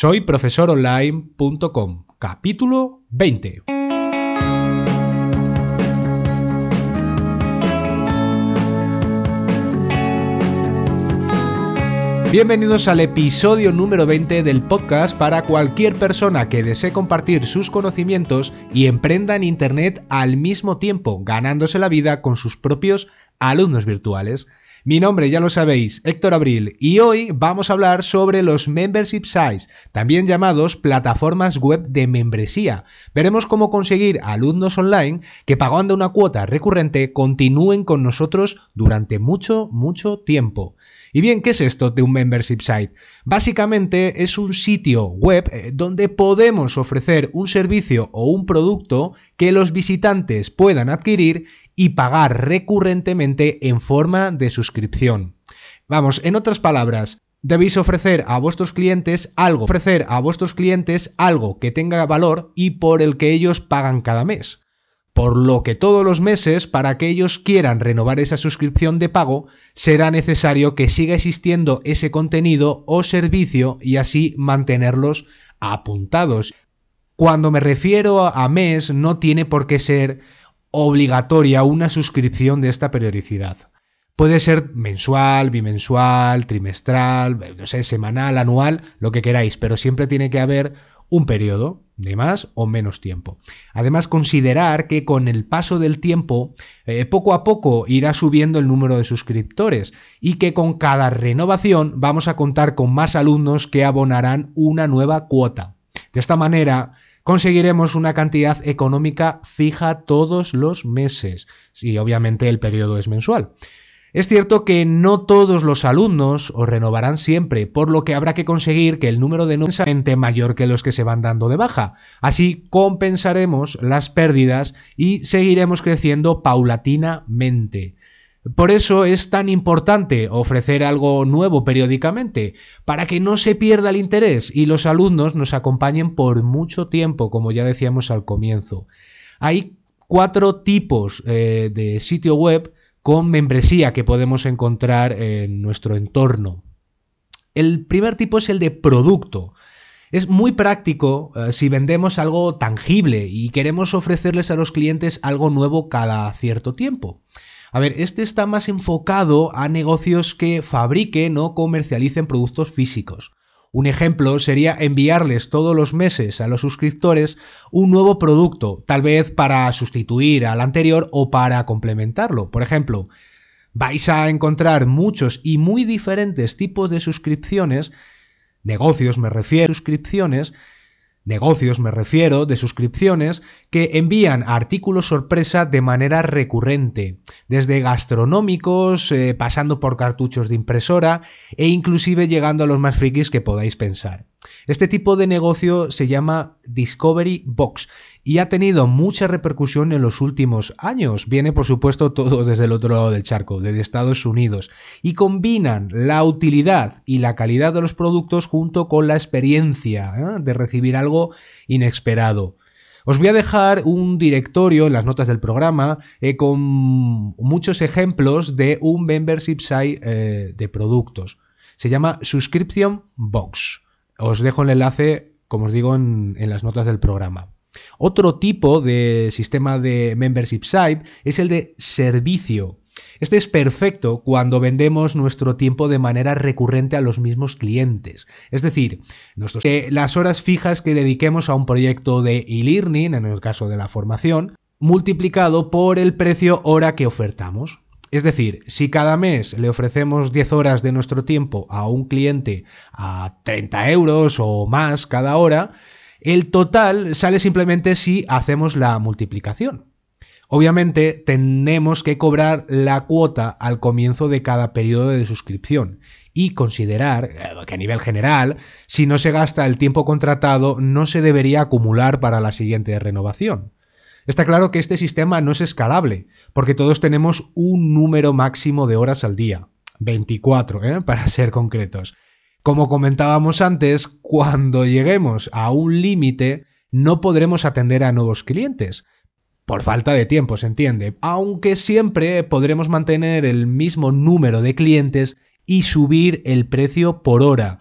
Soy profesoronline.com, capítulo 20. Bienvenidos al episodio número 20 del podcast para cualquier persona que desee compartir sus conocimientos y emprenda en Internet al mismo tiempo, ganándose la vida con sus propios alumnos virtuales. Mi nombre ya lo sabéis, Héctor Abril, y hoy vamos a hablar sobre los membership sites, también llamados plataformas web de membresía. Veremos cómo conseguir alumnos online que pagando una cuota recurrente continúen con nosotros durante mucho, mucho tiempo. Y bien, ¿qué es esto de un membership site? Básicamente es un sitio web eh, donde podemos ofrecer un servicio o un producto que los visitantes puedan adquirir y pagar recurrentemente en forma de suscripción. Vamos, en otras palabras, debéis ofrecer a vuestros clientes algo, ofrecer a vuestros clientes algo que tenga valor y por el que ellos pagan cada mes por lo que todos los meses, para que ellos quieran renovar esa suscripción de pago, será necesario que siga existiendo ese contenido o servicio y así mantenerlos apuntados. Cuando me refiero a mes, no tiene por qué ser obligatoria una suscripción de esta periodicidad. Puede ser mensual, bimensual, trimestral, no sé, semanal, anual, lo que queráis, pero siempre tiene que haber un periodo de más o menos tiempo. Además, considerar que con el paso del tiempo, eh, poco a poco irá subiendo el número de suscriptores y que con cada renovación vamos a contar con más alumnos que abonarán una nueva cuota. De esta manera, conseguiremos una cantidad económica fija todos los meses, si obviamente el periodo es mensual. Es cierto que no todos los alumnos os renovarán siempre, por lo que habrá que conseguir que el número de nuevos sea mayor que los que se van dando de baja. Así compensaremos las pérdidas y seguiremos creciendo paulatinamente. Por eso es tan importante ofrecer algo nuevo periódicamente, para que no se pierda el interés y los alumnos nos acompañen por mucho tiempo, como ya decíamos al comienzo. Hay cuatro tipos eh, de sitio web con membresía que podemos encontrar en nuestro entorno. El primer tipo es el de producto. Es muy práctico eh, si vendemos algo tangible y queremos ofrecerles a los clientes algo nuevo cada cierto tiempo. A ver, este está más enfocado a negocios que fabriquen o comercialicen productos físicos. Un ejemplo sería enviarles todos los meses a los suscriptores un nuevo producto, tal vez para sustituir al anterior o para complementarlo. Por ejemplo, vais a encontrar muchos y muy diferentes tipos de suscripciones, negocios me refiero, suscripciones, negocios me refiero, de suscripciones, que envían artículos sorpresa de manera recurrente, desde gastronómicos, eh, pasando por cartuchos de impresora e inclusive llegando a los más frikis que podáis pensar. Este tipo de negocio se llama Discovery Box y ha tenido mucha repercusión en los últimos años. Viene, por supuesto, todo desde el otro lado del charco, desde Estados Unidos, y combinan la utilidad y la calidad de los productos junto con la experiencia ¿eh? de recibir algo inesperado. Os voy a dejar un directorio en las notas del programa eh, con muchos ejemplos de un membership site eh, de productos. Se llama Subscription Box. Os dejo el enlace, como os digo, en, en las notas del programa. Otro tipo de sistema de membership site es el de servicio. Este es perfecto cuando vendemos nuestro tiempo de manera recurrente a los mismos clientes. Es decir, las horas fijas que dediquemos a un proyecto de e-learning, en el caso de la formación, multiplicado por el precio hora que ofertamos. Es decir, si cada mes le ofrecemos 10 horas de nuestro tiempo a un cliente a 30 euros o más cada hora, el total sale simplemente si hacemos la multiplicación. Obviamente tenemos que cobrar la cuota al comienzo de cada periodo de suscripción y considerar eh, que a nivel general, si no se gasta el tiempo contratado, no se debería acumular para la siguiente renovación. Está claro que este sistema no es escalable, porque todos tenemos un número máximo de horas al día, 24, ¿eh? para ser concretos. Como comentábamos antes, cuando lleguemos a un límite, no podremos atender a nuevos clientes por falta de tiempo, se entiende, aunque siempre podremos mantener el mismo número de clientes y subir el precio por hora.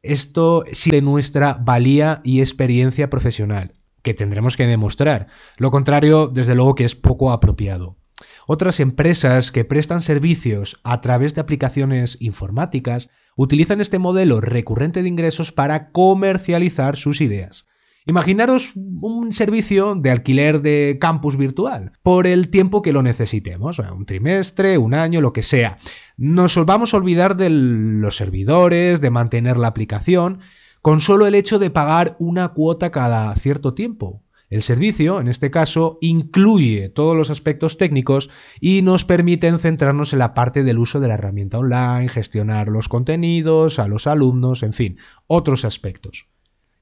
Esto sí de nuestra valía y experiencia profesional, que tendremos que demostrar. Lo contrario, desde luego que es poco apropiado. Otras empresas que prestan servicios a través de aplicaciones informáticas utilizan este modelo recurrente de ingresos para comercializar sus ideas. Imaginaros un servicio de alquiler de campus virtual por el tiempo que lo necesitemos, un trimestre, un año, lo que sea. Nos vamos a olvidar de los servidores, de mantener la aplicación, con solo el hecho de pagar una cuota cada cierto tiempo. El servicio, en este caso, incluye todos los aspectos técnicos y nos permiten centrarnos en la parte del uso de la herramienta online, gestionar los contenidos, a los alumnos, en fin, otros aspectos.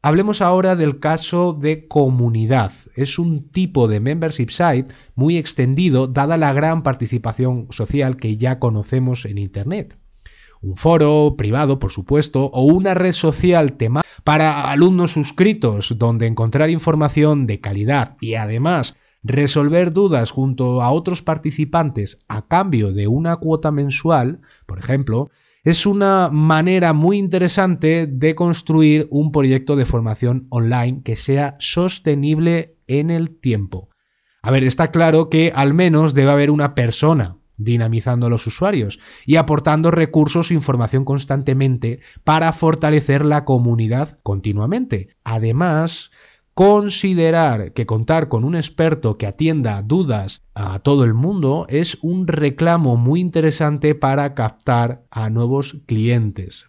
Hablemos ahora del caso de comunidad. Es un tipo de membership site muy extendido dada la gran participación social que ya conocemos en Internet. Un foro privado, por supuesto, o una red social temática para alumnos suscritos donde encontrar información de calidad y además resolver dudas junto a otros participantes a cambio de una cuota mensual, por ejemplo, es una manera muy interesante de construir un proyecto de formación online que sea sostenible en el tiempo. A ver, está claro que al menos debe haber una persona dinamizando a los usuarios y aportando recursos e información constantemente para fortalecer la comunidad continuamente. Además, Considerar que contar con un experto que atienda dudas a todo el mundo es un reclamo muy interesante para captar a nuevos clientes.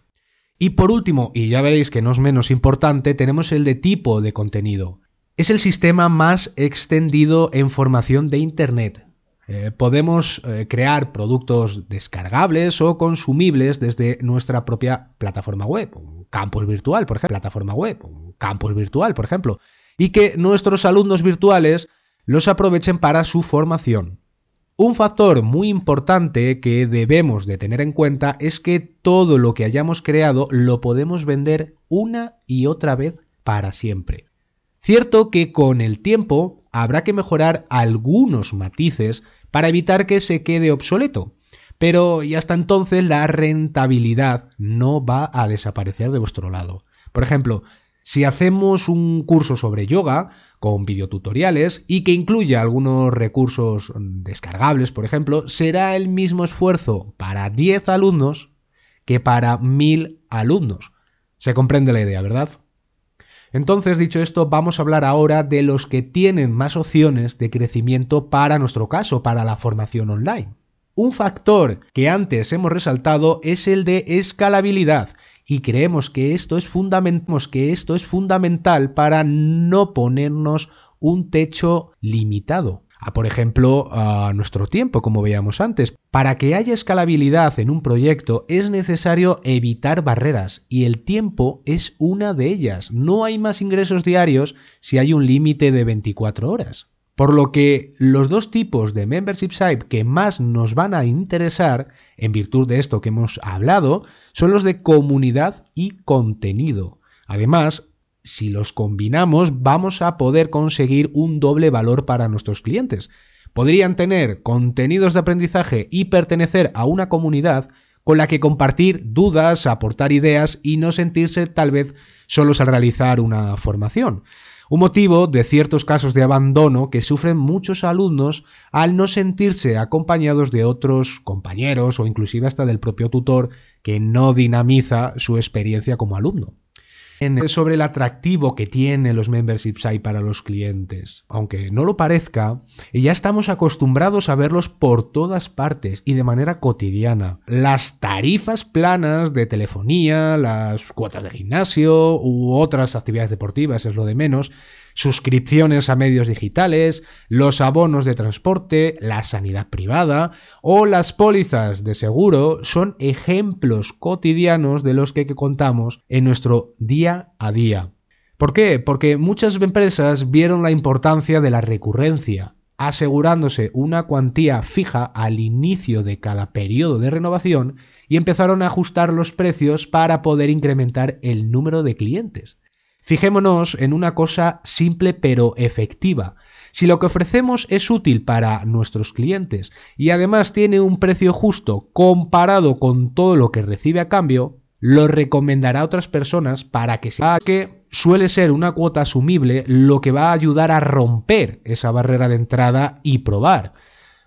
Y por último, y ya veréis que no es menos importante, tenemos el de tipo de contenido. Es el sistema más extendido en formación de Internet. Eh, podemos eh, crear productos descargables o consumibles desde nuestra propia plataforma web, un campus virtual, por ejemplo, plataforma web, un campus virtual, por ejemplo, y que nuestros alumnos virtuales los aprovechen para su formación. Un factor muy importante que debemos de tener en cuenta es que todo lo que hayamos creado lo podemos vender una y otra vez para siempre. Cierto que con el tiempo habrá que mejorar algunos matices para evitar que se quede obsoleto, pero y hasta entonces la rentabilidad no va a desaparecer de vuestro lado. Por ejemplo, si hacemos un curso sobre yoga con videotutoriales y que incluya algunos recursos descargables, por ejemplo, será el mismo esfuerzo para 10 alumnos que para 1000 alumnos. Se comprende la idea, ¿verdad? Entonces, dicho esto, vamos a hablar ahora de los que tienen más opciones de crecimiento para nuestro caso, para la formación online. Un factor que antes hemos resaltado es el de escalabilidad y creemos que esto es, que esto es fundamental para no ponernos un techo limitado a, por ejemplo, a nuestro tiempo, como veíamos antes. Para que haya escalabilidad en un proyecto es necesario evitar barreras y el tiempo es una de ellas. No hay más ingresos diarios si hay un límite de 24 horas. Por lo que los dos tipos de membership site que más nos van a interesar, en virtud de esto que hemos hablado, son los de comunidad y contenido. Además, si los combinamos, vamos a poder conseguir un doble valor para nuestros clientes. Podrían tener contenidos de aprendizaje y pertenecer a una comunidad con la que compartir dudas, aportar ideas y no sentirse tal vez solos al realizar una formación un motivo de ciertos casos de abandono que sufren muchos alumnos al no sentirse acompañados de otros compañeros o inclusive hasta del propio tutor que no dinamiza su experiencia como alumno sobre el atractivo que tienen los memberships hay para los clientes. Aunque no lo parezca, ya estamos acostumbrados a verlos por todas partes y de manera cotidiana. Las tarifas planas de telefonía, las cuotas de gimnasio u otras actividades deportivas es lo de menos, suscripciones a medios digitales, los abonos de transporte, la sanidad privada o las pólizas de seguro son ejemplos cotidianos de los que contamos en nuestro día a día. ¿Por qué? Porque muchas empresas vieron la importancia de la recurrencia, asegurándose una cuantía fija al inicio de cada periodo de renovación y empezaron a ajustar los precios para poder incrementar el número de clientes. Fijémonos en una cosa simple pero efectiva. Si lo que ofrecemos es útil para nuestros clientes y además tiene un precio justo comparado con todo lo que recibe a cambio, lo recomendará a otras personas para que sea que suele ser una cuota asumible lo que va a ayudar a romper esa barrera de entrada y probar.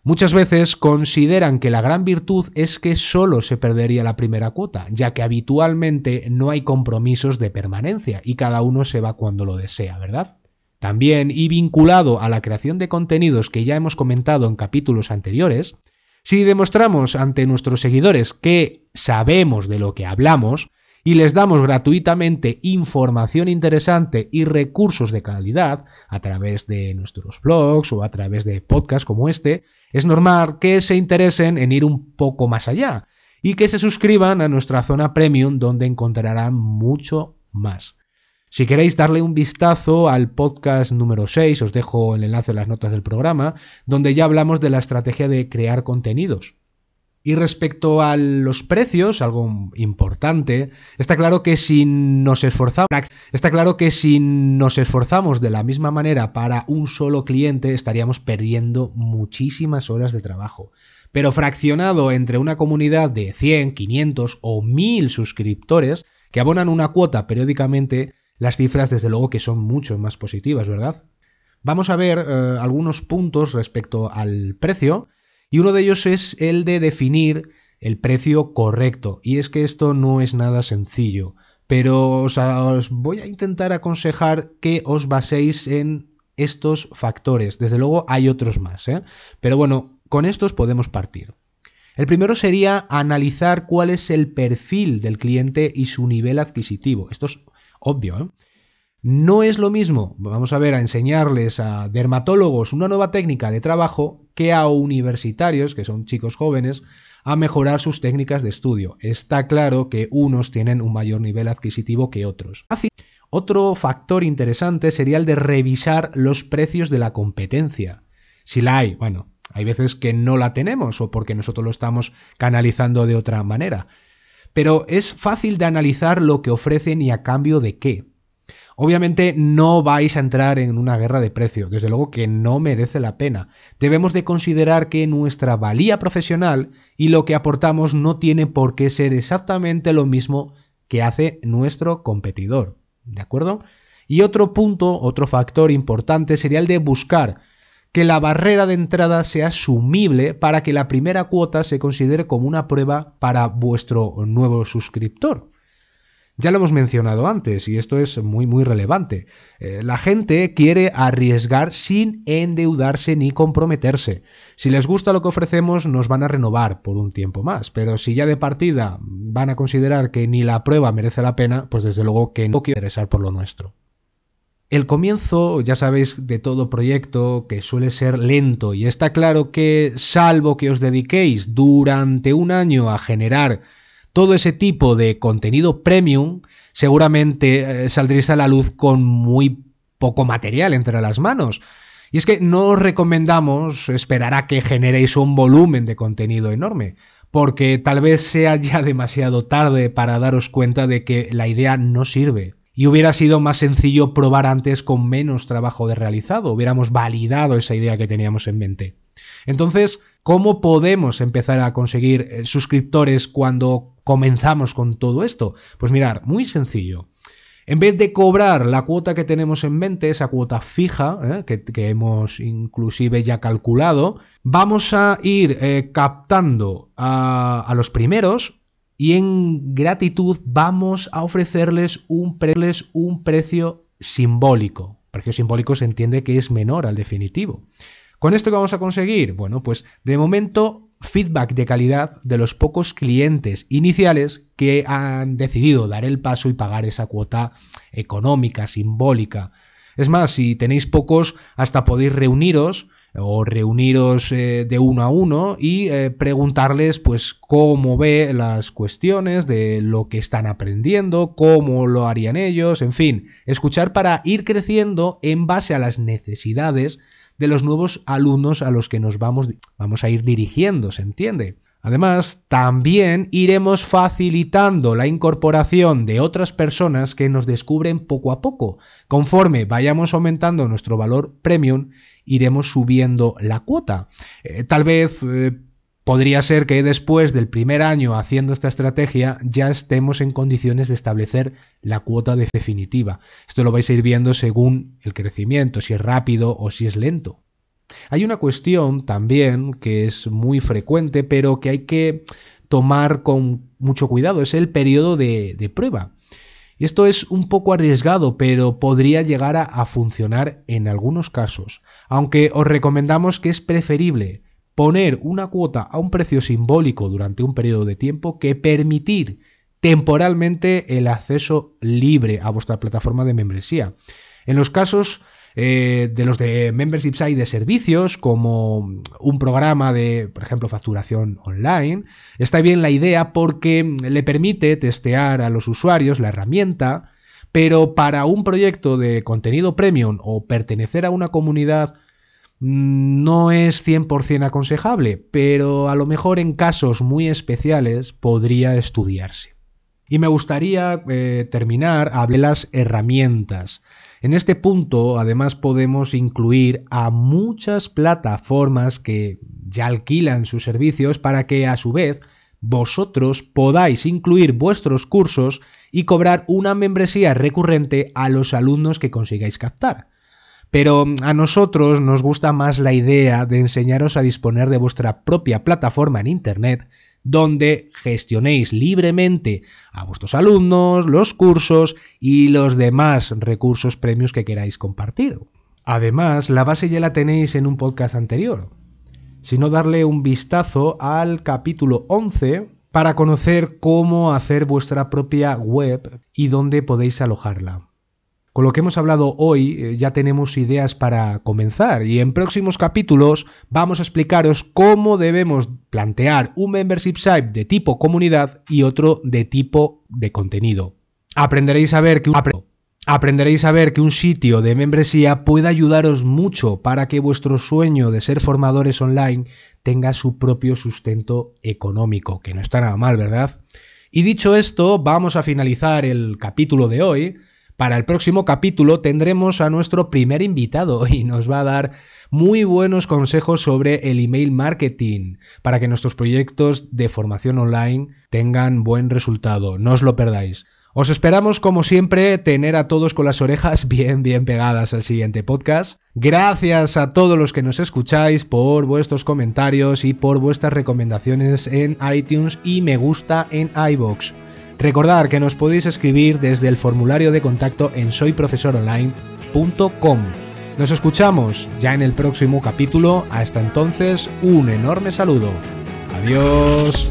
Muchas veces consideran que la gran virtud es que solo se perdería la primera cuota, ya que habitualmente no hay compromisos de permanencia y cada uno se va cuando lo desea, ¿verdad? También, y vinculado a la creación de contenidos que ya hemos comentado en capítulos anteriores, si demostramos ante nuestros seguidores que sabemos de lo que hablamos y les damos gratuitamente información interesante y recursos de calidad a través de nuestros blogs o a través de podcasts como este, es normal que se interesen en ir un poco más allá y que se suscriban a nuestra zona premium donde encontrarán mucho más. Si queréis darle un vistazo al podcast número 6, os dejo el enlace en las notas del programa, donde ya hablamos de la estrategia de crear contenidos. Y respecto a los precios, algo importante, está claro que si nos esforzamos, está claro que si nos esforzamos de la misma manera para un solo cliente, estaríamos perdiendo muchísimas horas de trabajo. Pero fraccionado entre una comunidad de 100, 500 o 1000 suscriptores que abonan una cuota periódicamente, las cifras desde luego que son mucho más positivas, ¿verdad? Vamos a ver eh, algunos puntos respecto al precio y uno de ellos es el de definir el precio correcto. Y es que esto no es nada sencillo, pero os, voy a intentar aconsejar que os baséis en estos factores. Desde luego hay otros más, ¿eh? pero bueno, con estos podemos partir. El primero sería analizar cuál es el perfil del cliente y su nivel adquisitivo. Esto es obvio. ¿eh? No es lo mismo, vamos a ver, a enseñarles a dermatólogos una nueva técnica de trabajo que a universitarios, que son chicos jóvenes, a mejorar sus técnicas de estudio. Está claro que unos tienen un mayor nivel adquisitivo que otros. Otro factor interesante sería el de revisar los precios de la competencia. Si la hay, bueno, hay veces que no la tenemos o porque nosotros lo estamos canalizando de otra manera pero es fácil de analizar lo que ofrecen y a cambio de qué. Obviamente no vais a entrar en una guerra de precios, desde luego que no merece la pena. Debemos de considerar que nuestra valía profesional y lo que aportamos no tiene por qué ser exactamente lo mismo que hace nuestro competidor. ¿De acuerdo? Y otro punto, otro factor importante sería el de buscar que la barrera de entrada sea sumible para que la primera cuota se considere como una prueba para vuestro nuevo suscriptor. Ya lo hemos mencionado antes y esto es muy muy relevante. Eh, la gente quiere arriesgar sin endeudarse ni comprometerse. Si les gusta lo que ofrecemos nos van a renovar por un tiempo más, pero si ya de partida van a considerar que ni la prueba merece la pena, pues desde luego que no quiero interesar por lo nuestro. El comienzo, ya sabéis, de todo proyecto que suele ser lento y está claro que, salvo que os dediquéis durante un año a generar todo ese tipo de contenido premium, seguramente eh, saldréis a la luz con muy poco material entre las manos. Y es que no os recomendamos esperar a que generéis un volumen de contenido enorme, porque tal vez sea ya demasiado tarde para daros cuenta de que la idea no sirve y hubiera sido más sencillo probar antes con menos trabajo de realizado, hubiéramos validado esa idea que teníamos en mente. Entonces, ¿cómo podemos empezar a conseguir eh, suscriptores cuando comenzamos con todo esto? Pues mirar, muy sencillo. En vez de cobrar la cuota que tenemos en mente, esa cuota fija, eh, que, hemos inclusive ya calculado, vamos a ir eh, captando a, los primeros y en gratitud vamos a ofrecerles un, un precio simbólico. Precio simbólico se entiende que es menor al definitivo. ¿Con esto qué vamos a conseguir? Bueno, pues de momento feedback de calidad de los pocos clientes iniciales que han decidido dar el paso y pagar esa cuota económica, simbólica. Es más, si tenéis pocos, hasta podéis reuniros o reuniros eh, de uno a uno y eh, preguntarles pues cómo ve las cuestiones de lo que están aprendiendo, cómo lo harían ellos, en fin, escuchar para ir creciendo en base a las necesidades de los nuevos alumnos a los que nos vamos, vamos a ir dirigiendo, ¿se entiende? Además, también iremos facilitando la incorporación de otras personas que nos descubren poco a poco. Conforme vayamos aumentando nuestro valor premium, iremos subiendo la cuota. Eh, tal vez eh, Podría ser que después del primer año haciendo esta estrategia ya estemos en condiciones de establecer la cuota definitiva. Esto lo vais a ir viendo según el crecimiento, si es rápido o si es lento. Hay una cuestión también que es muy frecuente, pero que hay que tomar con mucho cuidado, es el periodo de, prueba. Y esto es un poco arriesgado, pero podría llegar a funcionar en algunos casos, aunque os recomendamos que es preferible poner una cuota a un precio simbólico durante un periodo de tiempo que permitir temporalmente el acceso libre a vuestra plataforma de membresía. En los casos eh, de los de membership site de servicios, como un programa de, por ejemplo, facturación online, está bien la idea porque le permite testear a los usuarios la herramienta, pero para un proyecto de contenido premium o pertenecer a una comunidad no es 100% aconsejable, pero a lo mejor en casos muy especiales podría estudiarse. Y me gustaría eh, terminar de las herramientas. En este punto, además, podemos incluir a muchas plataformas que ya alquilan sus servicios para que a su vez vosotros podáis incluir vuestros cursos y cobrar una membresía recurrente a los alumnos que consigáis captar. Pero a nosotros nos gusta más la idea de enseñaros a disponer de vuestra propia plataforma en Internet donde gestionéis libremente a vuestros alumnos, los cursos y los demás recursos premios que queráis compartir. Además, la base ya la tenéis en un podcast anterior, sino darle un vistazo al capítulo 11 para conocer cómo hacer vuestra propia web y dónde podéis alojarla. Con lo que hemos hablado hoy eh, ya tenemos ideas para comenzar y en próximos capítulos vamos a explicaros cómo debemos plantear un membership site de tipo comunidad y otro de tipo de contenido. Aprenderéis a ver que un... Aprenderéis a ver que un sitio de membresía puede ayudaros mucho para que vuestro sueño de ser formadores online tenga su propio sustento económico, que no está nada mal, ¿verdad? Y dicho esto, vamos a finalizar el capítulo de hoy para el próximo capítulo tendremos a nuestro primer invitado y nos va a dar muy buenos consejos sobre el email marketing para que nuestros proyectos de formación online tengan buen resultado. No os lo perdáis. Os esperamos como siempre tener a todos con las orejas bien bien pegadas al siguiente podcast. Gracias a todos los que nos escucháis por vuestros comentarios y por vuestras recomendaciones en iTunes y me gusta en iBox. Recordad que nos podéis escribir desde el formulario de contacto en soyprofesoronline.com. Nos escuchamos ya en el próximo capítulo. Hasta entonces, un enorme saludo. Adiós.